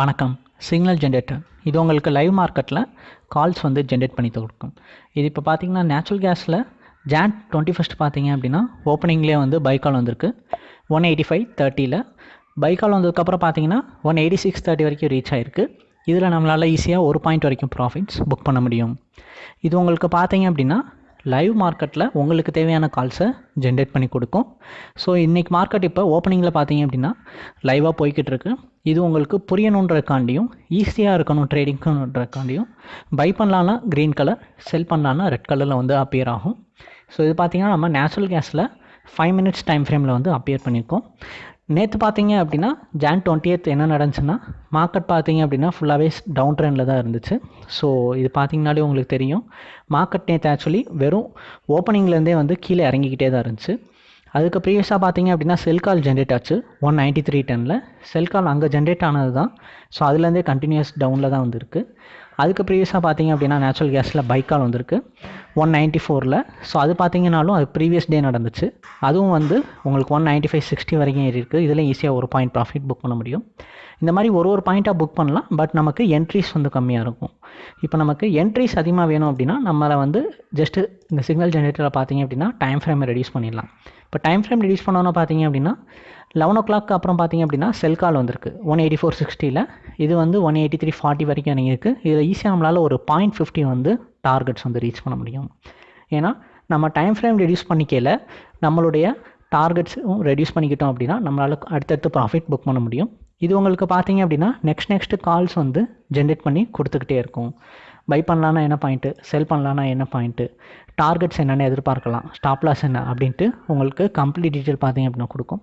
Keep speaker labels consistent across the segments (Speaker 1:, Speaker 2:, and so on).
Speaker 1: வணக்கம். Signal generator இது உங்களுக்கு லைவ் மார்க்கெட்டில் கால்ஸ் வந்து ஜென்ரேட் பண்ணி கொடுக்கும் இது இப்போ பார்த்தீங்கன்னா நேச்சுரல் கேஸில் ஜான் டுவெண்ட்டி ஃபஸ்ட் பார்த்தீங்க அப்படின்னா ஓப்பனிங்லேயே வந்து பை கால் வந்திருக்கு. ஒன் எயிட்டி ஃபைவ் தேர்ட்டியில் பை கால் வந்ததுக்கப்புறம் பார்த்தீங்கன்னா ஒன் எயிட்டி சிக்ஸ் தேர்ட்டி வரைக்கும் ரீச் ஆயிருக்கு. இதில் நம்மளால் ஈஸியாக ஒரு பாயிண்ட் வரைக்கும் ப்ராஃபிட்ஸ் புக் பண்ண முடியும். இது உங்களுக்கு பார்த்தீங்க அப்படின்னா லைவ் மார்க்கெட்டில் உங்களுக்கு தேவையான கால்ஸை ஜென்ரேட் பண்ணி கொடுக்கும். ஸோ இன்றைக்கி மார்க்கெட் இப்போ ஓப்பனிங்கில் பார்த்தீங்க அப்படின்னா லைவாக போய்கிட்டு இருக்கு இது உங்களுக்கு புரியணுன்றதுக்காண்டியும் ஈஸியாக இருக்கணும் ட்ரேடிங்க்குன்றதுக்காண்டியும் பை பண்ணலான்னா க்ரீன் கலர் செல் பண்ணலான்னா ரெட் கலரில் வந்து அப்பியர் ஆகும். ஸோ இது பார்த்திங்கன்னா நம்ம நேச்சுரல் கேஸில் ஃபைவ் மினிட்ஸ் டைம் ஃப்ரேமில் வந்து அப்பியர் பண்ணியிருக்கோம். நேற்று பார்த்தீங்க அப்படின்னா ஜான் டுவெண்ட்டி என்ன நடந்துச்சுன்னா மார்க்கெட் பார்த்தீங்க அப்படின்னா ஃபுல்லாகவே டவுன் ட்ரெண்டில் தான் இருந்துச்சு. ஸோ இது பார்த்தீங்கனாலே உங்களுக்கு தெரியும். மார்க்கெட் நேற்று ஆக்சுவலி வெறும் ஓப்பனிங்லேருந்தே வந்து கீழே இறங்கிக்கிட்டே தான் இருந்துச்சு. அதுக்கு ப்ரீவியஸாக பார்த்தீங்க அப்படின்னா செல் கால் ஜென்ரேட் ஆச்சு. ஒன் நைன்ட்டி த்ரீ டெனில் செல் கால் அங்கே ஜென்ரேட் ஆனது தான் ஸோ அதுலேருந்தே கண்டினியூஸ் டவுனில் தான் வந்திருக்கு. அதுக்கு ப்ரீவியஸாக பார்த்தீங்க அப்படின்னா நேச்சுரல் கேஸில் பைக்கால் வந்திருக்கு. ஒன் நைன்ட்டி ஃபோரில் ஸோ அது பார்த்தீங்கனாலும் அது ப்ரீவியஸ் டே நடந்துச்சு. அதுவும் வந்து உங்களுக்கு ஒன் நைன்ட்டி ஃபைவ் சிக்ஸ்டி வரைக்கும் ஏறி இருக்குது இதில் ஈஸியாக ஒரு பாயிண்ட் ப்ராஃபிட் புக் பண்ண முடியும். இந்த மாதிரி ஒரு ஒரு பாயிண்ட்டாக புக் பண்ணலாம். பட் நமக்கு என்ட்ரிஸ் வந்து கம்மியாக இருக்கும். இப்போ நமக்கு என்ட்ரிஸ் அதிகமாக வேணும் அப்படின்னா நம்மளை வந்து ஜஸ்ட்டு இந்த சிக்னல் ஜென்ரேட்டரில் பார்த்தீங்க அப்படின்னா டைம் ஃப்ரேமை ரெடியூஸ் பண்ணிடலாம். இப்போ டைம் ஃப்ரேம் ரெடியூஸ் பண்ணோன்னு பார்த்தீங்க அப்படின்னா லெவன் ஓ கிளாக் அப்புறம் பார்த்தீங்க அப்படின்னா செல் கால் வந்திருக்கு. ஒன் எயிட்டி ஃபோர் சிக்ஸ்டியில் இது வந்து ஒன் எயிட்டி த்ரீ ஃபார்ட்டி வரைக்கும் இறங்கியிருக்கு. இதில் ஈஸியாக நம்மளால் ஒரு பாயிண்ட் ஃபிஃப்டி வந்து டார்கெட்ஸ் வந்து ரீச் பண்ண முடியும். ஏன்னா நம்ம டைம் ஃப்ரேம் ரெடியூஸ் பண்ணிக்கல நம்மளுடைய டார்கெட்ஸும் ரெடியூஸ் பண்ணிக்கிட்டோம் அப்படின்னா நம்மளால் அடுத்தடுத்து ப்ராஃபிட் புக் பண்ண முடியும். இது உங்களுக்கு பார்த்தீங்க அப்படின்னா நெக்ஸ்ட் நெக்ஸ்ட்டு கால்ஸ் வந்து ஜென்ரேட் பண்ணி கொடுத்துக்கிட்டே இருக்கும். பை பண்ணலான்னா என்ன பாயிண்ட்டு செல் பண்ணலான்னா என்ன பாயிண்ட்டு டார்கெட்ஸ் என்னென்னு எதிர்பார்க்கலாம். ஸ்டாப் லாஸ் என்ன அப்படின்ட்டு உங்களுக்கு கம்ப்ளீட் டீட்டெயில் பார்த்தீங்க அப்படின்னா கொடுக்கும்.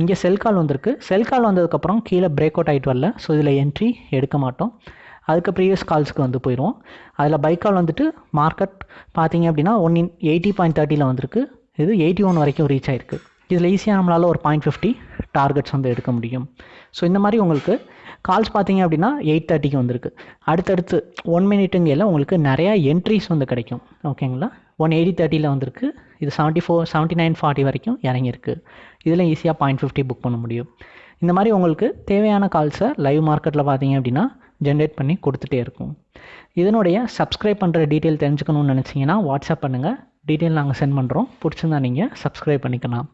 Speaker 1: இங்கே செல் கால் வந்திருக்கு. செல் கால் வந்ததுக்கப்புறம் கீழே பிரேக் அவுட் ஆகிட்டு வரல. ஸோ இதில் என்ட்ரி எடுக்க மாட்டோம். அதுக்கு ப்ரீவியஸ் கால்ஸ்க்கு வந்து போயிடுவோம். அதில் பைக் கால் வந்துட்டு மார்க்கெட் பார்த்தீங்க அப்படின்னா ஒன் இன் எயிட்டி பாயிண்ட் தேர்ட்டியில் வந்திருக்கு. இது எயிட்டி ஒன் வரைக்கும் ரீச் ஆயிருக்கு. இதில் ஈஸியாக நம்மளால் ஒரு பாயிண்ட் ஃபிஃப்டி டார்கெட்ஸ் வந்து எடுக்க முடியும். ஸோ இந்த மாதிரி உங்களுக்கு கால்ஸ் பார்த்தீங்க அப்படின்னா எயிட் தேர்ட்டிக்கு வந்திருக்கு. அடுத்தடுத்து ஒன் மினிட்டுங்கையில் உங்களுக்கு நிறையா என்ட்ரிஸ் வந்து கிடைக்கும். ஓகேங்களா ஒன் எயிட்டி தேர்ட்டியில் வந்திருக்கு. இது seventy four seventy nine forty வரைக்கும் இறங்கியிருக்கு. இதில் ஈஸியாக பாயிண்ட் ஃபிஃப்டி புக் பண்ண முடியும். இந்த மாதிரி உங்களுக்கு தேவையான கால்ஸை லைவ் மார்க்கெட்டில் பார்த்தீங்க அப்படின்னா ஜென்ரேட் பண்ணி கொடுத்துட்டே இருக்கும். இதனுடைய சப்ஸ்கிரைப் பண்ணுற டீட்டெயில் தெரிஞ்சுக்கணும்னு நினச்சிங்கன்னா வாட்ஸ்அப் பண்ணுங்கள் டீட்டெயில் நாங்கள் சென்ட் பண்ணுறோம் பிடிச்சிருந்தா நீங்கள் சப்ஸ்கிரைப் பண்ணிக்கலாம்.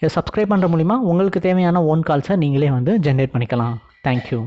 Speaker 1: இதை சப்ஸ்கிரைப் பண்ணுற மூலிமா உங்களுக்கு தேவையான ஓன் கால்ஸை நீங்களே வந்து ஜென்ரேட் பண்ணிக்கலாம். தேங்க்யூ